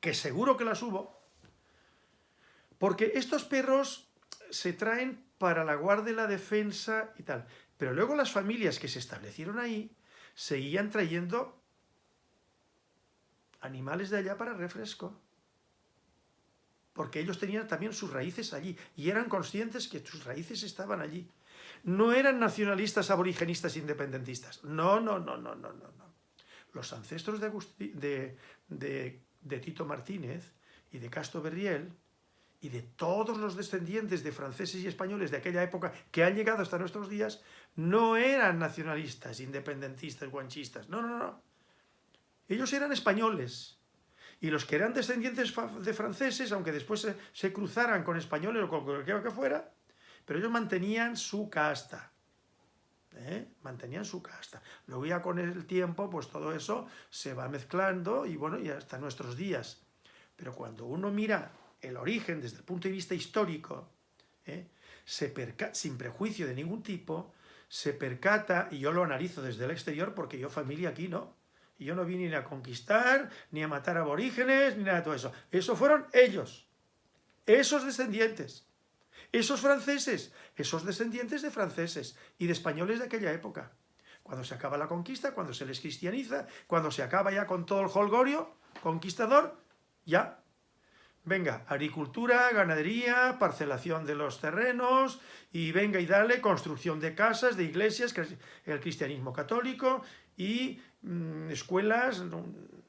que seguro que las hubo, porque estos perros se traen para la guardia, la defensa y tal. Pero luego las familias que se establecieron ahí seguían trayendo animales de allá para refresco. Porque ellos tenían también sus raíces allí y eran conscientes que sus raíces estaban allí. No eran nacionalistas, aborigenistas, independentistas. No, no, no, no, no, no. no. Los ancestros de, de, de Tito Martínez y de Castro Berriel y de todos los descendientes de franceses y españoles de aquella época que han llegado hasta nuestros días, no eran nacionalistas, independentistas, guanchistas. No, no, no. Ellos eran españoles. Y los que eran descendientes de franceses, aunque después se, cruzaran con españoles o con cualquiera que fuera, pero ellos mantenían su casta. ¿eh? Mantenían su casta. Luego ya con el tiempo, pues todo eso se va mezclando y bueno, y hasta nuestros días. Pero cuando uno mira el origen desde el punto de vista histórico, ¿eh? se sin prejuicio de ningún tipo, se percata, y yo lo analizo desde el exterior porque yo familia aquí no, y yo no vine ni a conquistar, ni a matar aborígenes, ni nada de todo eso. Eso fueron ellos, esos descendientes, esos franceses, esos descendientes de franceses y de españoles de aquella época. Cuando se acaba la conquista, cuando se les cristianiza, cuando se acaba ya con todo el holgorio conquistador, ya Venga, agricultura, ganadería, parcelación de los terrenos y venga y dale construcción de casas, de iglesias, el cristianismo católico y mm, escuelas,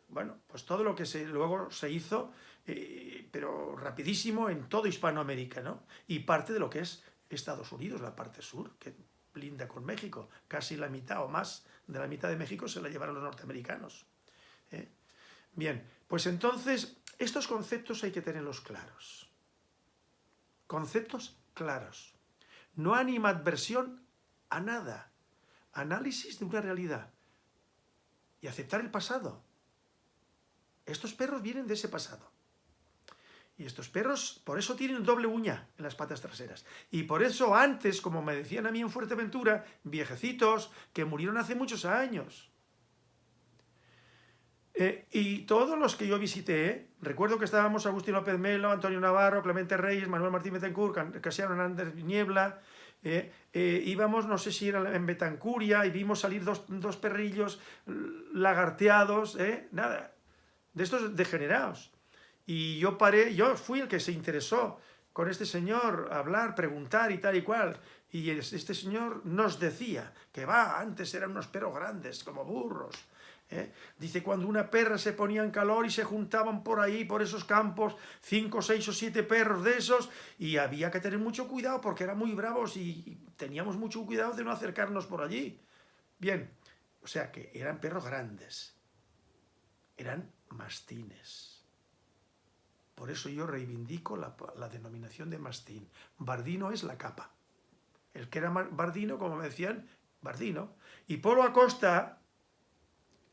bueno, pues todo lo que se, luego se hizo, eh, pero rapidísimo en todo Hispanoamérica, ¿no? Y parte de lo que es Estados Unidos, la parte sur, que linda con México, casi la mitad o más de la mitad de México se la llevaron los norteamericanos. ¿eh? Bien, pues entonces estos conceptos hay que tenerlos claros. Conceptos claros. No animadversión a nada. Análisis de una realidad. Y aceptar el pasado. Estos perros vienen de ese pasado. Y estos perros, por eso tienen doble uña en las patas traseras. Y por eso antes, como me decían a mí en Fuerteventura, viejecitos que murieron hace muchos años. Eh, y todos los que yo visité, recuerdo que estábamos Agustín López Melo, Antonio Navarro, Clemente Reyes, Manuel Martín Betancourt, Casiano Hernández Niebla, eh, eh, íbamos, no sé si era en Betancuria, y vimos salir dos, dos perrillos lagarteados, nada, de estos degenerados. Y yo paré, yo fui el que se interesó con este señor, hablar, preguntar y tal y cual. Y este señor nos decía que va, antes eran unos perros grandes, como burros. ¿Eh? Dice, cuando una perra se ponía en calor y se juntaban por ahí, por esos campos, cinco, seis o siete perros de esos, y había que tener mucho cuidado porque eran muy bravos y teníamos mucho cuidado de no acercarnos por allí. Bien, o sea que eran perros grandes, eran mastines. Por eso yo reivindico la, denominación de mastín. Bardino es la capa. El que era bardino, como me decían, bardino. Y Polo Acosta,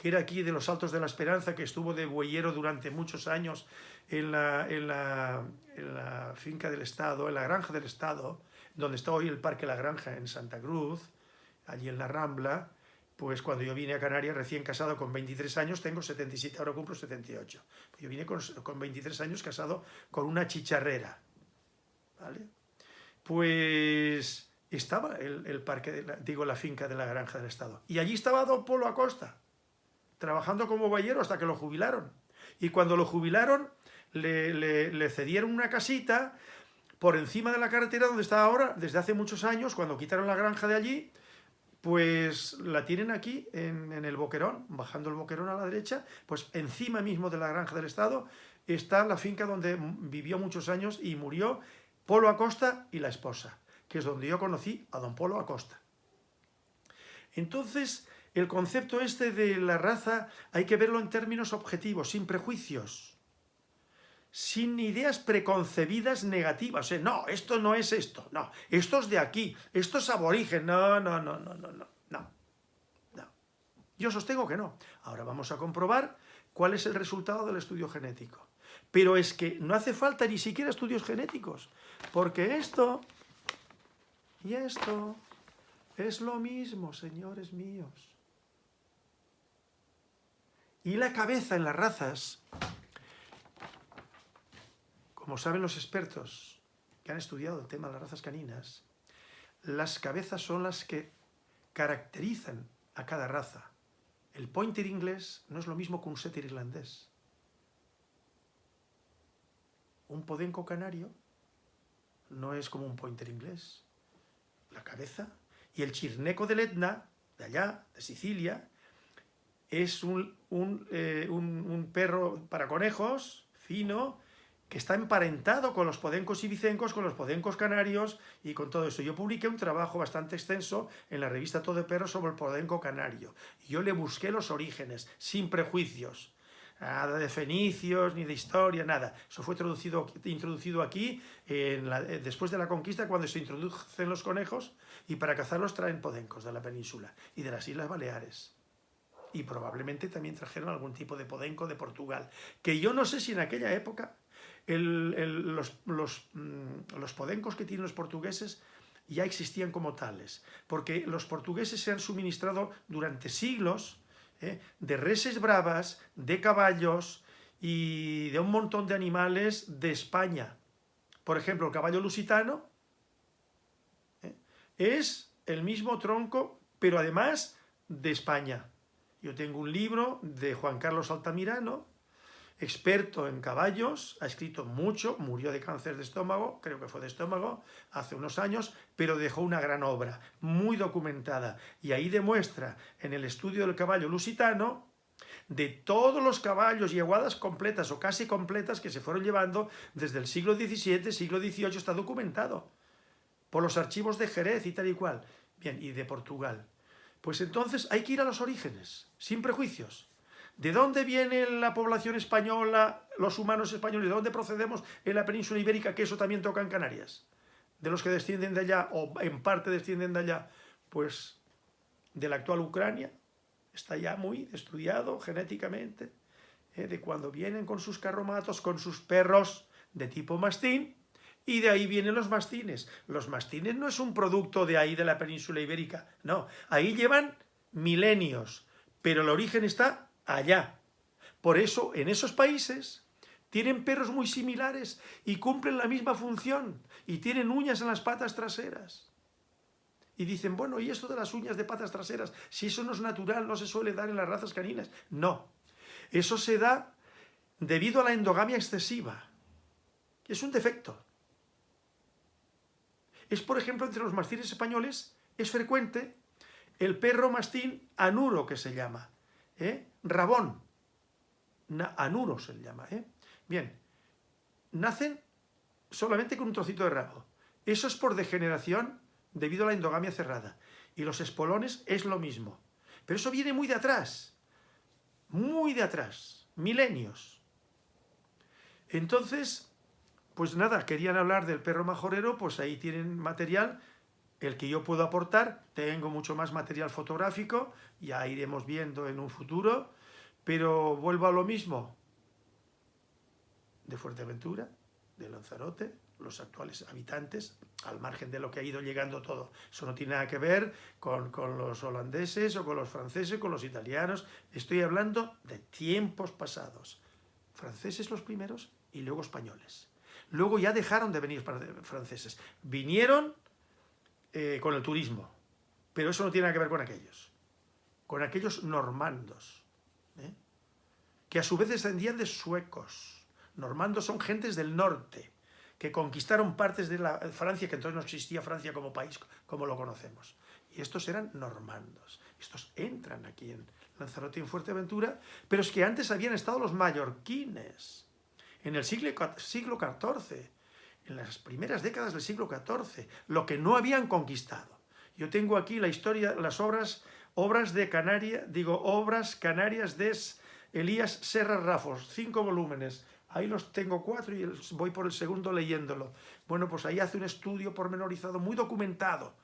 que era aquí de los Altos de la Esperanza, que estuvo de bueyero durante muchos años en la, en la finca del Estado, en la granja del Estado, donde está hoy el Parque La Granja en Santa Cruz, allí en la Rambla, pues cuando yo vine a Canarias recién casado con 23 años, tengo 77, ahora cumplo 78. Yo vine con, 23 años casado con una chicharrera. ¿Vale? Pues estaba el, parque, digo, la finca de la Granja del Estado. Y allí estaba Don Polo Acosta, trabajando como bayero hasta que lo jubilaron. Y cuando lo jubilaron, le, le cedieron una casita por encima de la carretera donde está ahora, desde hace muchos años, cuando quitaron la granja de allí, pues la tienen aquí en, el Boquerón, bajando el Boquerón a la derecha, pues encima mismo de la granja del Estado está la finca donde vivió muchos años y murió Polo Acosta y la esposa, que es donde yo conocí a don Polo Acosta. Entonces, el concepto este de la raza hay que verlo en términos objetivos, sin prejuicios, sin ideas preconcebidas negativas. No, esto no es esto, no, esto es de aquí, esto es aborigen, no, no, no, no, no, no, no. Yo sostengo que no. Ahora vamos a comprobar cuál es el resultado del estudio genético. Pero es que no hace falta ni siquiera estudios genéticos, porque esto y esto es lo mismo, señores míos. Y la cabeza en las razas como saben los expertos que han estudiado el tema de las razas caninas, las cabezas son las que caracterizan a cada raza. El pointer inglés no es lo mismo que un setter irlandés. Un podenco canario no es como un pointer inglés. La cabeza. Y el chirneco del Etna, de allá, de Sicilia, es un, un eh, perro para conejos, fino, que está emparentado con los podencos ibicencos, con los podencos canarios y con todo eso. Yo publiqué un trabajo bastante extenso en la revista Todo de Perro sobre el podenco canario. yo le busqué los orígenes, sin prejuicios. Nada de fenicios, ni de historia, nada. Eso fue introducido, introducido aquí eh, después de la conquista, cuando se introducen los conejos, y para cazarlos traen podencos de la península y de las Islas Baleares y probablemente también trajeron algún tipo de podenco de Portugal, que yo no sé si en aquella época los, mm, los, podencos que tienen los portugueses ya existían como tales, porque los portugueses se han suministrado durante siglos ¿eh? de reses bravas, de caballos y de un montón de animales de España. Por ejemplo, el caballo lusitano ¿eh? es el mismo tronco, pero además de España. Yo tengo un libro de Juan Carlos Altamirano, experto en caballos, ha escrito mucho, murió de cáncer de estómago, creo que fue de estómago, hace unos años, pero dejó una gran obra, muy documentada, y ahí demuestra en el estudio del caballo lusitano, de todos los caballos y aguadas completas o casi completas que se fueron llevando desde el siglo XVII, siglo XVIII, está documentado por los archivos de Jerez y tal y cual, bien, y de Portugal. Pues entonces hay que ir a los orígenes, sin prejuicios. ¿De dónde viene la población española, los humanos españoles? ¿De dónde procedemos en la península ibérica, que eso también toca en Canarias? ¿De los que descienden de allá, o en parte descienden de allá? Pues de la actual Ucrania, está ya muy estudiado genéticamente, ¿eh? de cuando vienen con sus carromatos, con sus perros de tipo mastín, y de ahí vienen los mastines. Los mastines no es un producto de ahí, de la península ibérica, no, ahí llevan milenios, pero el origen está allá. Por eso, en esos países, tienen perros muy similares y cumplen la misma función y tienen uñas en las patas traseras. Y dicen, bueno, ¿y esto de las uñas de patas traseras? Si eso no es natural, no se suele dar en las razas caninas. No, eso se da debido a la endogamia excesiva. Es un defecto. Es, por ejemplo, entre los mastines españoles, es frecuente el perro mastín anuro, que se llama. ¿eh? Rabón, anuro se le llama. ¿eh? Bien, nacen solamente con un trocito de rabo. Eso es por degeneración debido a la endogamia cerrada. Y los espolones es lo mismo. Pero eso viene muy de atrás, muy de atrás, milenios. Entonces, pues nada, querían hablar del perro majorero, pues ahí tienen material el que yo puedo aportar, tengo mucho más material fotográfico, ya iremos viendo en un futuro, pero vuelvo a lo mismo, de Fuerteventura, de Lanzarote, los actuales habitantes, al margen de lo que ha ido llegando todo. Eso no tiene nada que ver con, con, los holandeses o con los franceses, con los italianos. Estoy hablando de tiempos pasados. Franceses los primeros y luego españoles. Luego ya dejaron de venir franceses. Vinieron eh, con el turismo. Pero eso no tiene nada que ver con aquellos. Con aquellos normandos. ¿eh? Que a su vez descendían de suecos. Normandos son gentes del norte, que conquistaron partes de la Francia, que entonces no existía Francia como país, como lo conocemos. Y estos eran normandos. Estos entran aquí en Lanzarote y en Fuerteventura, pero es que antes habían estado los mallorquines, en el siglo, siglo XIV, en las primeras décadas del siglo XIV, lo que no habían conquistado. Yo tengo aquí la historia, las obras, obras de Canaria, digo, obras canarias de Elías Serra Rafos, cinco volúmenes. Ahí los tengo cuatro y voy por el segundo leyéndolo. Bueno, pues ahí hace un estudio pormenorizado, muy documentado,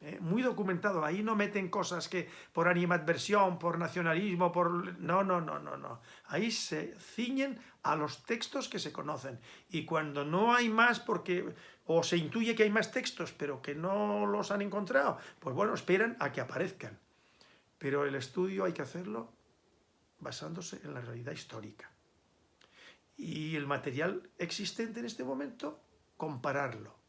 ¿eh? muy documentado. Ahí no meten cosas que por animadversión, por nacionalismo, por... No, no, no, no, no. Ahí se ciñen a los textos que se conocen. Y cuando no hay más porque... o se intuye que hay más textos, pero que no los han encontrado, pues bueno, esperan a que aparezcan. Pero el estudio hay que hacerlo basándose en la realidad histórica. Y el material existente en este momento, compararlo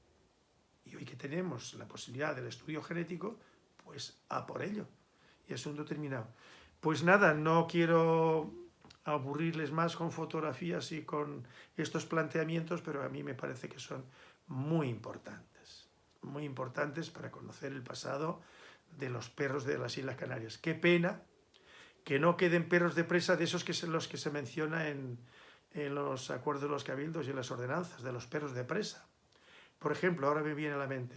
y hoy que tenemos la posibilidad del estudio genético, pues a por ello. Y asunto terminado. Pues nada, no quiero aburrirles más con fotografías y con estos planteamientos, pero a mí me parece que son muy importantes. Muy importantes para conocer el pasado de los perros de las Islas Canarias. Qué pena que no queden perros de presa de esos que son los que se menciona en, en los acuerdos de los cabildos y en las ordenanzas, de los perros de presa. Por ejemplo, ahora me viene a la mente.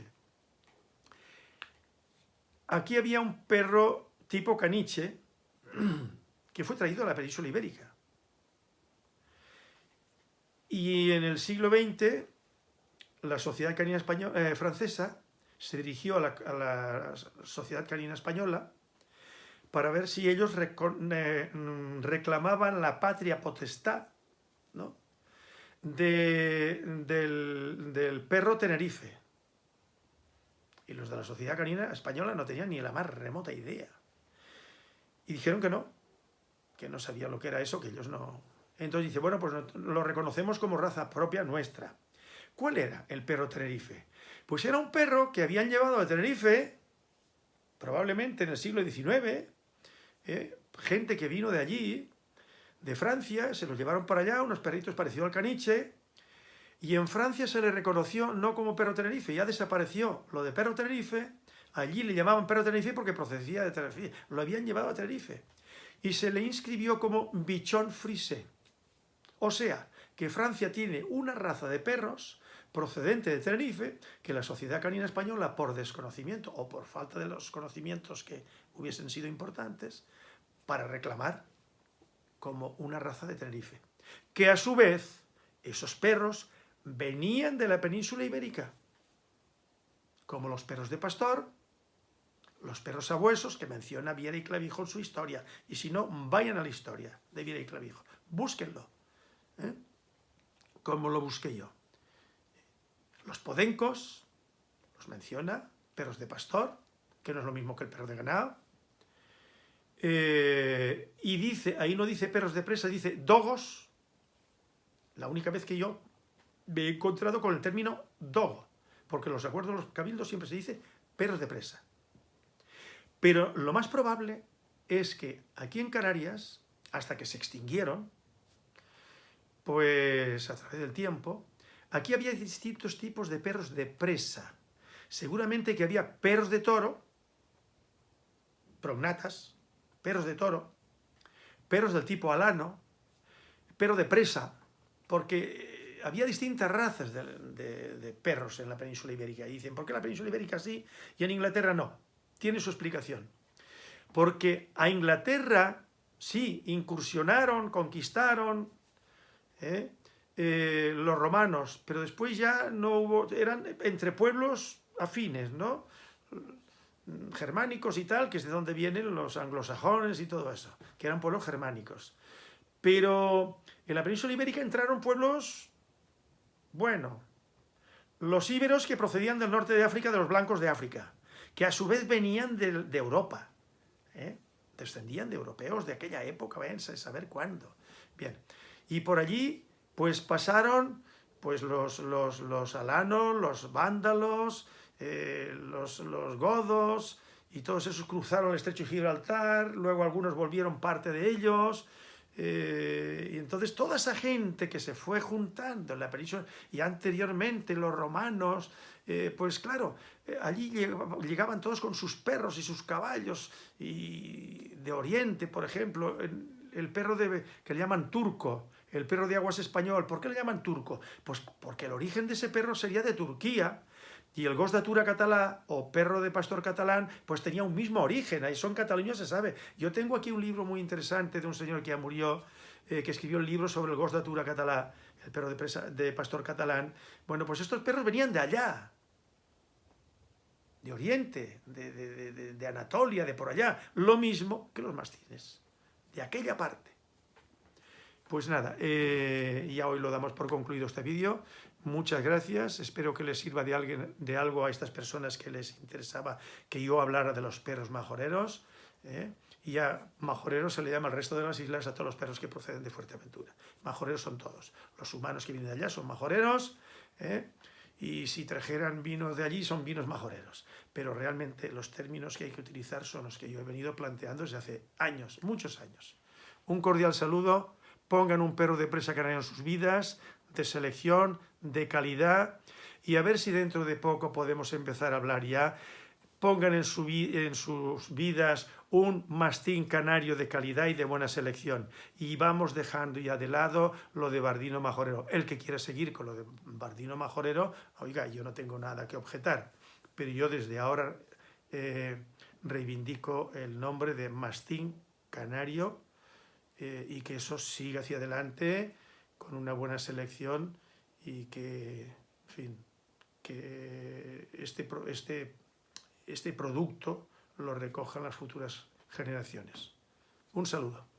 Aquí había un perro tipo caniche que fue traído a la península ibérica. Y en el siglo XX, la Sociedad Canina Española, eh, Francesa se dirigió a la, Sociedad Canina Española para ver si ellos eh, reclamaban la patria potestad ¿no? Del, perro Tenerife. Y los de la Sociedad Canina Española no tenían ni la más remota idea. Y dijeron que no, que no sabían lo que era eso, que ellos no... Entonces dice, bueno, pues lo reconocemos como raza propia nuestra. ¿Cuál era el perro Tenerife? Pues era un perro que habían llevado a Tenerife, probablemente en el siglo XIX, eh, gente que vino de allí, de Francia, se los llevaron para allá, unos perritos parecidos al caniche, y en Francia se le reconoció no como perro Tenerife, ya desapareció lo de perro Tenerife, allí le llamaban perro Tenerife porque procedía de Tenerife, lo habían llevado a Tenerife, y se le inscribió como bichón frisé. O sea, que Francia tiene una raza de perros procedente de Tenerife que la sociedad canina española, por desconocimiento o por falta de los conocimientos que hubiesen sido importantes, para reclamar como una raza de Tenerife. Que a su vez, esos perros venían de la península ibérica, como los perros de pastor, los perros sabuesos, que menciona Viera y Clavijo en su historia, y si no, vayan a la historia de Viera y Clavijo, búsquenlo, ¿eh? como lo busqué yo. Los podencos, los menciona, perros de pastor, que no es lo mismo que el perro de ganado, eh, y dice, ahí no dice perros de presa, dice dogos, la única vez que yo me he encontrado con el término dogo, porque en los acuerdos de los cabildos siempre se dice perros de presa. Pero lo más probable es que aquí en Canarias, hasta que se extinguieron, pues a través del tiempo, aquí había distintos tipos de perros de presa. Seguramente que había perros de toro, prognatas, perros de toro, perros del tipo alano, perro de presa, porque había distintas razas de, perros en la península ibérica. Y dicen, ¿por qué la península ibérica sí y en Inglaterra no? Tiene su explicación. Porque a Inglaterra sí, incursionaron, conquistaron ¿eh? Eh, los romanos, pero después ya no hubo, eran entre pueblos afines, ¿no? Germánicos y tal, que es de donde vienen los anglosajones y todo eso, que eran pueblos germánicos. Pero en la península ibérica entraron pueblos, bueno, los íberos que procedían del norte de África, de los blancos de África, que a su vez venían de, Europa, ¿eh? descendían de europeos de aquella época, váyanse a saber cuándo. Bien, y por allí pues pasaron pues los, los, los alanos, los vándalos, eh, los, godos, y todos esos cruzaron el estrecho de Gibraltar, luego algunos volvieron parte de ellos, eh, y entonces toda esa gente que se fue juntando en la península, y anteriormente los romanos, eh, pues claro, allí llegaban todos con sus perros y sus caballos, y de Oriente, por ejemplo, el perro de, que le llaman turco, el perro de aguas español, ¿por qué le llaman turco? Pues porque el origen de ese perro sería de Turquía, y el gos d'atura catalá o perro de pastor catalán, pues tenía un mismo origen, ahí son cataluños, se sabe. Yo tengo aquí un libro muy interesante de un señor que ya murió, eh, que escribió el libro sobre el gos d'atura catalá, el perro de, de pastor catalán. Bueno, pues estos perros venían de allá, de Oriente, de, de, Anatolia, de por allá, lo mismo que los mastines, de aquella parte. Pues nada, eh, ya hoy lo damos por concluido este vídeo. Muchas gracias, espero que les sirva de, algo a estas personas que les interesaba que yo hablara de los perros majoreros. ¿eh? Y ya majoreros se le llama al resto de las islas a todos los perros que proceden de Fuerteventura. Majoreros son todos. Los humanos que vienen de allá son majoreros, ¿eh? y si trajeran vinos de allí son vinos majoreros. Pero realmente los términos que hay que utilizar son los que yo he venido planteando desde hace años, muchos años. Un cordial saludo, pongan un perro de presa canaria en sus vidas, de selección, de calidad, y a ver si dentro de poco podemos empezar a hablar ya. Pongan en, en sus vidas un mastín canario de calidad y de buena selección. Y vamos dejando ya de lado lo de Bardino Majorero. El que quiera seguir con lo de Bardino Majorero, oiga, yo no tengo nada que objetar, pero yo desde ahora eh, reivindico el nombre de mastín canario eh, y que eso siga hacia adelante con una buena selección y que, fin, que este, este, este producto lo recojan las futuras generaciones. Un saludo.